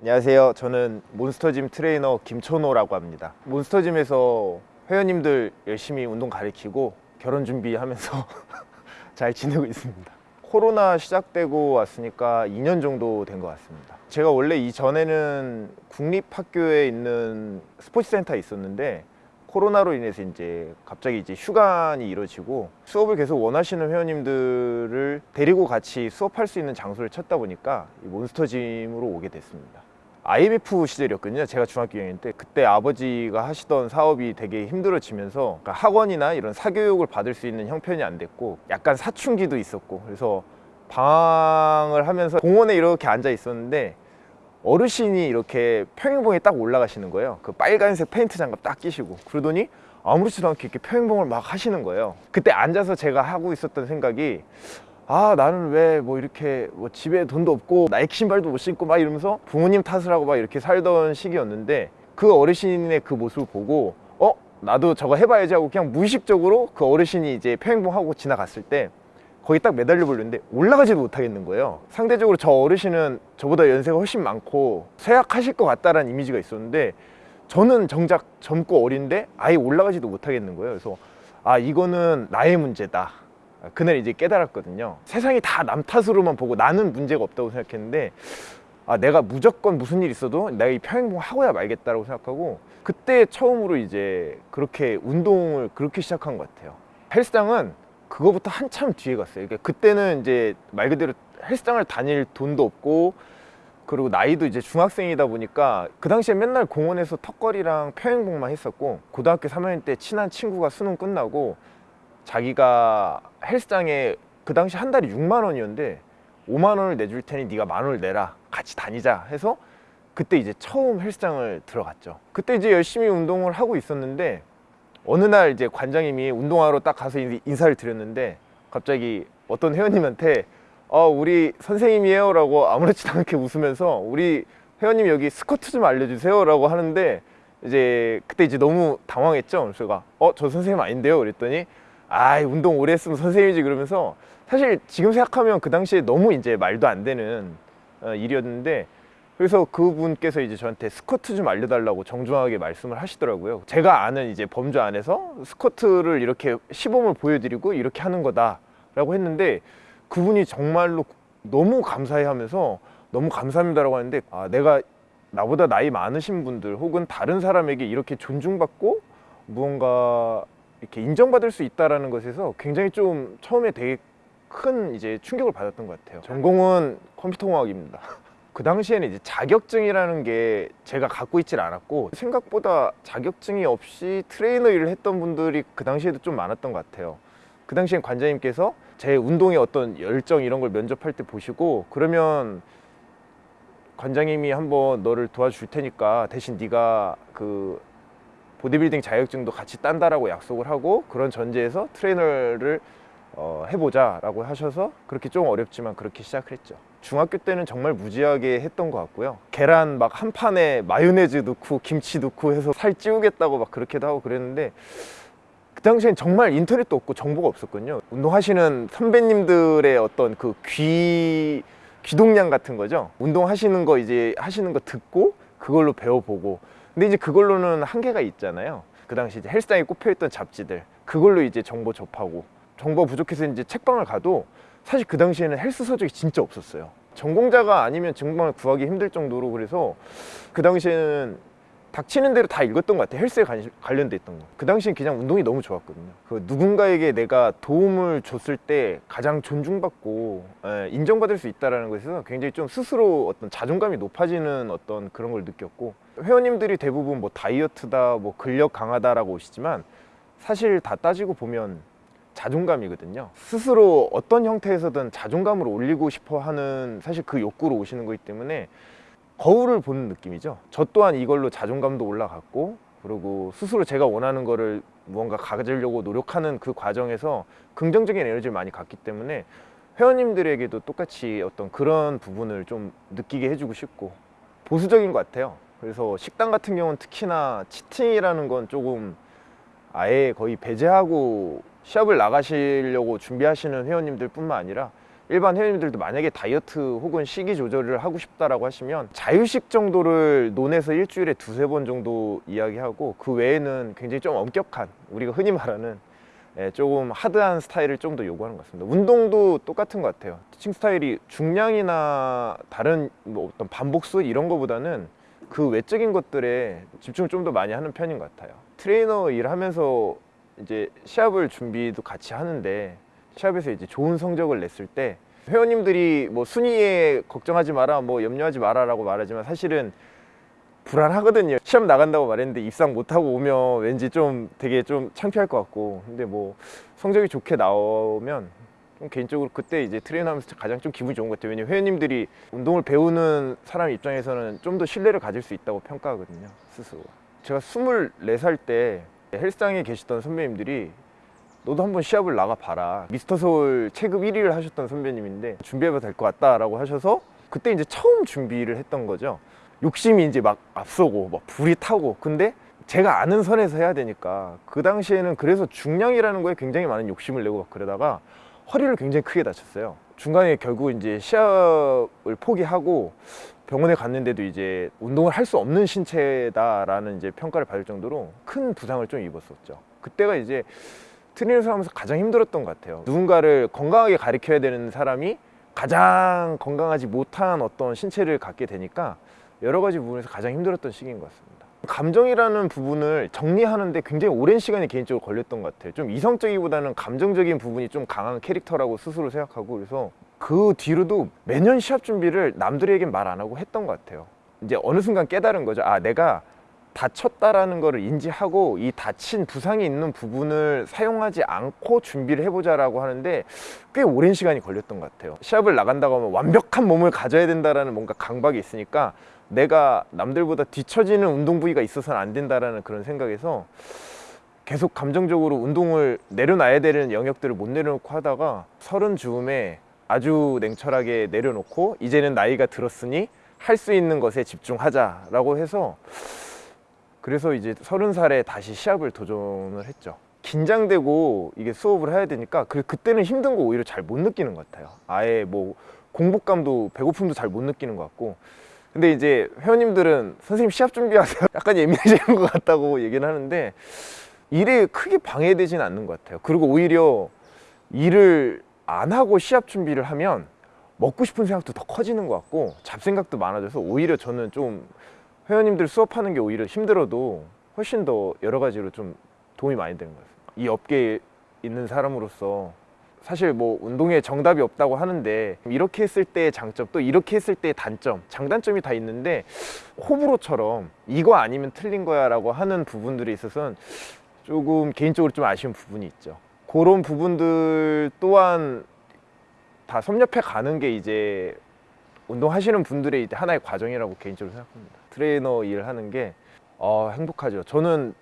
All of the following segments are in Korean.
안녕하세요. 저는 몬스터짐 트레이너 김천호라고 합니다. 몬스터짐에서 회원님들 열심히 운동 가르치고 결혼 준비하면서 잘 지내고 있습니다. 코로나 시작되고 왔으니까 2년 정도 된 것 같습니다. 제가 원래 이전에는 국립학교에 있는 스포츠센터에 있었는데 코로나로 인해서 이제 갑자기 이제 휴관이 이루어지고 수업을 계속 원하시는 회원님들을 데리고 같이 수업할 수 있는 장소를 찾다 보니까 이 몬스터짐으로 오게 됐습니다. IMF 시절이었거든요. 제가 중학교 2학년 때 그때 아버지가 하시던 사업이 되게 힘들어지면서 그러니까 학원이나 이런 사교육을 받을 수 있는 형편이 안 됐고 약간 사춘기도 있었고 그래서 방황을 하면서 공원에 이렇게 앉아 있었는데 어르신이 이렇게 평행봉에 딱 올라가시는 거예요. 그 빨간색 페인트 장갑 딱 끼시고 그러더니 아무렇지도 않게 이렇게 평행봉을 막 하시는 거예요. 그때 앉아서 제가 하고 있었던 생각이 아 나는 왜 뭐 이렇게 뭐 집에 돈도 없고 나이키 신발도 못 신고 막 이러면서 부모님 탓을 하고 막 이렇게 살던 시기였는데 그 어르신의 그 모습을 보고 어? 나도 저거 해봐야지 하고 그냥 무의식적으로 그 어르신이 이제 평행봉 하고 지나갔을 때 거기 딱 매달려 보려는데 올라가지도 못하겠는 거예요. 상대적으로 저 어르신은 저보다 연세가 훨씬 많고 쇠약하실 것 같다라는 이미지가 있었는데 저는 정작 젊고 어린데 아예 올라가지도 못하겠는 거예요. 그래서 아 이거는 나의 문제다 그날 이제 깨달았거든요. 세상이 다 남 탓으로만 보고 나는 문제가 없다고 생각했는데 아 내가 무조건 무슨 일 있어도 내가 이 평행봉 하고야 말겠다라고 생각하고 그때 처음으로 이제 그렇게 운동을 그렇게 시작한 것 같아요. 헬스장은 그거부터 한참 뒤에 갔어요. 그러니까 그때는 이제 말 그대로 헬스장을 다닐 돈도 없고 그리고 나이도 이제 중학생이다 보니까 그 당시에 맨날 공원에서 턱걸이랑 평행봉만 했었고 고등학교 3학년 때 친한 친구가 수능 끝나고 자기가 헬스장에 그 당시 한 달에 6만 원이었는데 5만 원을 내줄 테니 네가 만 원을 내라. 같이 다니자 해서 그때 이제 처음 헬스장을 들어갔죠. 그때 이제 열심히 운동을 하고 있었는데 어느 날 이제 관장님이 운동하러 딱 가서 인사를 드렸는데 갑자기 어떤 회원님한테 어 우리 선생님이에요 라고 아무렇지도 않게 웃으면서 우리 회원님 여기 스쿼트 좀 알려주세요 라고 하는데 이제 그때 이제 너무 당황했죠. 그래서 제가 어 저 선생님 아닌데요? 그랬더니 아 운동 오래 했으면 선생님이지 그러면서 사실 지금 생각하면 그 당시에 너무 이제 말도 안 되는 어, 일이었는데 그래서 그분께서 이제 저한테 스쿼트 좀 알려달라고 정중하게 말씀을 하시더라고요. 제가 아는 이제 범주 안에서 스쿼트를 이렇게 시범을 보여드리고 이렇게 하는 거다 라고 했는데 그분이 정말로 너무 감사해 하면서 너무 감사합니다 라고 하는데 아 내가 나보다 나이 많으신 분들 혹은 다른 사람에게 이렇게 존중받고 무언가 이렇게 인정받을 수 있다라는 것에서 굉장히 좀 처음에 되게 큰 이제 충격을 받았던 것 같아요. 전공은 컴퓨터공학입니다. 그 당시에는 이제 자격증이라는 게 제가 갖고 있질 않았고 생각보다 자격증이 없이 트레이너 일을 했던 분들이 그 당시에도 좀 많았던 것 같아요. 그 당시엔 관장님께서 제 운동의 어떤 열정 이런 걸 면접할 때 보시고 그러면 관장님이 한번 너를 도와줄 테니까 대신 네가 그 보디빌딩 자격증도 같이 딴다라고 약속을 하고 그런 전제에서 트레이너를 어, 해보자 라고 하셔서 그렇게 좀 어렵지만 그렇게 시작을 했죠. 중학교 때는 정말 무지하게 했던 것 같고요. 계란 막 한 판에 마요네즈 넣고 김치 넣고 해서 살 찌우겠다고 막 그렇게도 하고 그랬는데 그 당시엔 정말 인터넷도 없고 정보가 없었거든요. 운동하시는 선배님들의 어떤 그 귀 귀동량 같은 거죠? 운동하시는 거 이제 하시는 거 듣고 그걸로 배워보고 근데 이제 그걸로는 한계가 있잖아요. 그 당시 이제 헬스장에 꼽혀있던 잡지들 그걸로 이제 정보 접하고 정보가 부족해서 이제 책방을 가도 사실 그 당시에는 헬스 서적이 진짜 없었어요. 전공자가 아니면 정말 구하기 힘들 정도로 그래서 그 당시에는 닥치는 대로 다 읽었던 것 같아요. 헬스에 관련돼 있던 거그 당시엔 그냥 운동이 너무 좋았거든요. 그 누군가에게 내가 도움을 줬을 때 가장 존중받고 에, 인정받을 수 있다는 것에서 굉장히 좀 스스로 어떤 자존감이 높아지는 어떤 그런 걸 느꼈고 회원님들이 대부분 뭐 다이어트다 뭐 근력 강하다라고 오시지만 사실 다 따지고 보면 자존감이거든요. 스스로 어떤 형태에서든 자존감을 올리고 싶어 하는 사실 그 욕구로 오시는 거기 때문에 거울을 보는 느낌이죠. 저 또한 이걸로 자존감도 올라갔고 그리고 스스로 제가 원하는 거를 무언가 가지려고 노력하는 그 과정에서 긍정적인 에너지를 많이 갖기 때문에 회원님들에게도 똑같이 어떤 그런 부분을 좀 느끼게 해주고 싶고 보수적인 것 같아요. 그래서 식당 같은 경우는 특히나 치팅이라는 건 조금 아예 거의 배제하고 시합을 나가시려고 준비하시는 회원님들 뿐만 아니라 일반 회원님들도 만약에 다이어트 혹은 식이 조절을 하고 싶다라고 하시면 자유식 정도를 논해서 일주일에 두세 번 정도 이야기하고 그 외에는 굉장히 좀 엄격한 우리가 흔히 말하는 예, 조금 hard한 스타일을 좀 더 요구하는 것 같습니다. 운동도 똑같은 것 같아요. teaching 스타일이 중량이나 다른 뭐 어떤 반복수 이런 거보다는 그 외적인 것들에 집중을 좀 더 많이 하는 편인 것 같아요. 트레이너 일하면서 이제 시합을 준비도 같이 하는데 시합에서 이제 좋은 성적을 냈을 때 회원님들이 뭐 순위에 걱정하지 마라, 뭐 염려하지 마라 라고 말하지만 사실은 불안하거든요. 시합 나간다고 말했는데 입상 못하고 오면 왠지 좀 되게 좀 창피할 것 같고. 근데 뭐 성적이 좋게 나오면 좀 개인적으로 그때 이제 트레이너 하면서 가장 좀 기분이 좋은 것 같아요. 왜냐면 회원님들이 운동을 배우는 사람 입장에서는 좀 더 신뢰를 가질 수 있다고 평가하거든요. 스스로. 제가 24살 때 헬스장에 계시던 선배님들이 너도 한번 시합을 나가봐라. 미스터 서울 체급 1위를 하셨던 선배님인데 준비해봐도 될 것 같다 라고 하셔서 그때 이제 처음 준비를 했던 거죠. 욕심이 이제 막 앞서고 막 불이 타고 근데 제가 아는 선에서 해야 되니까 그 당시에는 그래서 중량이라는 거에 굉장히 많은 욕심을 내고 막 그러다가 허리를 굉장히 크게 다쳤어요. 중간에 결국 이제 시합을 포기하고 병원에 갔는데도 이제 운동을 할 수 없는 신체다라는 이제 평가를 받을 정도로 큰 부상을 좀 입었었죠. 그때가 이제 트레이너를 하면서 가장 힘들었던 것 같아요. 누군가를 건강하게 가르쳐야 되는 사람이 가장 건강하지 못한 어떤 신체를 갖게 되니까 여러 가지 부분에서 가장 힘들었던 시기인 것 같습니다. 감정이라는 부분을 정리하는데 굉장히 오랜 시간이 개인적으로 걸렸던 것 같아요. 좀 이성적이보다는 감정적인 부분이 좀 강한 캐릭터라고 스스로 생각하고 그래서 그 뒤로도 매년 시합 준비를 남들에겐 말 안 하고 했던 것 같아요. 이제 어느 순간 깨달은 거죠. 아, 내가 다쳤다라는 거를 인지하고 이 다친 부상이 있는 부분을 사용하지 않고 준비를 해보자라고 하는데 꽤 오랜 시간이 걸렸던 것 같아요. 시합을 나간다고 하면 완벽한 몸을 가져야 된다라는 뭔가 강박이 있으니까 내가 남들보다 뒤처지는 운동 부위가 있어서는 안 된다라는 그런 생각에서 계속 감정적으로 운동을 내려놔야 되는 영역들을 못 내려놓고 하다가 서른 즈음에 아주 냉철하게 내려놓고 이제는 나이가 들었으니 할 수 있는 것에 집중하자라고 해서 그래서 이제 서른 살에 다시 시합을 도전을 했죠. 긴장되고 이게 수업을 해야 되니까 그 그때는 힘든 거 오히려 잘 못 느끼는 것 같아요. 아예 뭐 공복감도 배고픔도 잘 못 느끼는 것 같고. 근데 이제 회원님들은 선생님 시합 준비하세요. 약간 예민해지는 것 같다고 얘기는 하는데 일에 크게 방해되지는 않는 것 같아요. 그리고 오히려 일을 안 하고 시합 준비를 하면 먹고 싶은 생각도 더 커지는 것 같고 잡생각도 많아져서 오히려 저는 좀 회원님들 수업하는 게 오히려 힘들어도 훨씬 더 여러 가지로 좀 도움이 많이 되는 것 같아요. 이 업계에 있는 사람으로서 사실 뭐 운동에 정답이 없다고 하는데 이렇게 했을 때의 장점 또 이렇게 했을 때의 단점 장단점이 다 있는데 호불호처럼 이거 아니면 틀린 거야 라고 하는 부분들이 있어서는 조금 개인적으로 좀 아쉬운 부분이 있죠 그런 부분들 또한 다 섭렵해 가는 게 이제 운동하시는 분들의 하나의 과정이라고 개인적으로 생각합니다 트레이너 일을 하는 게 어, 행복하죠 저는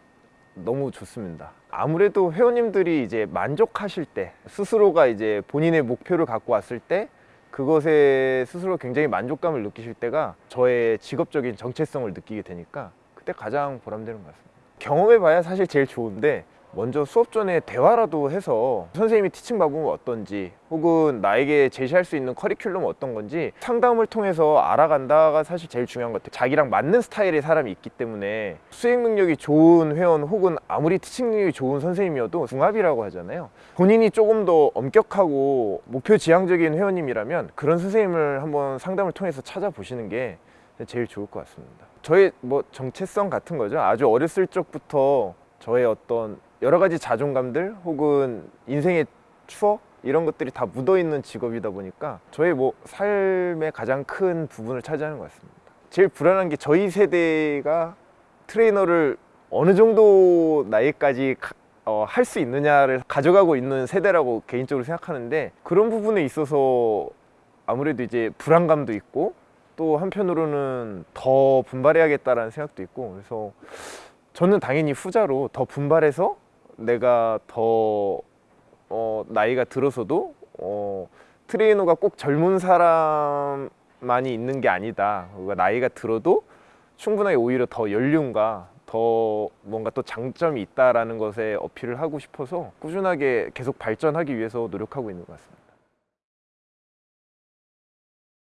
너무 좋습니다. 아무래도 회원님들이 이제 만족하실 때 스스로가 이제 본인의 목표를 갖고 왔을 때 그것에 스스로 굉장히 만족감을 느끼실 때가 저의 직업적인 정체성을 느끼게 되니까 그때 가장 보람되는 것 같습니다. 경험해 봐야 사실 제일 좋은데 먼저 수업 전에 대화라도 해서 선생님이 티칭 방법은 어떤지 혹은 나에게 제시할 수 있는 커리큘럼은 어떤 건지 상담을 통해서 알아간다가 사실 제일 중요한 것 같아요. 자기랑 맞는 스타일의 사람이 있기 때문에 수행 능력이 좋은 회원 혹은 아무리 티칭 능력이 좋은 선생님이어도 궁합이라고 하잖아요. 본인이 조금 더 엄격하고 목표 지향적인 회원님이라면 그런 선생님을 한번 상담을 통해서 찾아보시는 게 제일 좋을 것 같습니다. 저의 뭐 정체성 같은 거죠. 아주 어렸을 적부터 저의 어떤 여러 가지 자존감들 혹은 인생의 추억 이런 것들이 다 묻어 있는 직업이다 보니까 저의 뭐 삶의 가장 큰 부분을 차지하는 것 같습니다. 제일 불안한 게 저희 세대가 트레이너를 어느 정도 나이까지 어, 할 수 있느냐를 가져가고 있는 세대라고 개인적으로 생각하는데 그런 부분에 있어서 아무래도 이제 불안감도 있고 또 한편으로는 더 분발해야겠다라는 생각도 있고 그래서 저는 당연히 후자로 더 분발해서 내가 더 어, 나이가 들어서도 어, 트레이너가 꼭 젊은 사람만이 있는 게 아니다. 그러니까 나이가 들어도 충분하게 오히려 더 연륜과 더 뭔가 또 장점이 있다라는 것에 어필을 하고 싶어서 꾸준하게 계속 발전하기 위해서 노력하고 있는 것 같습니다.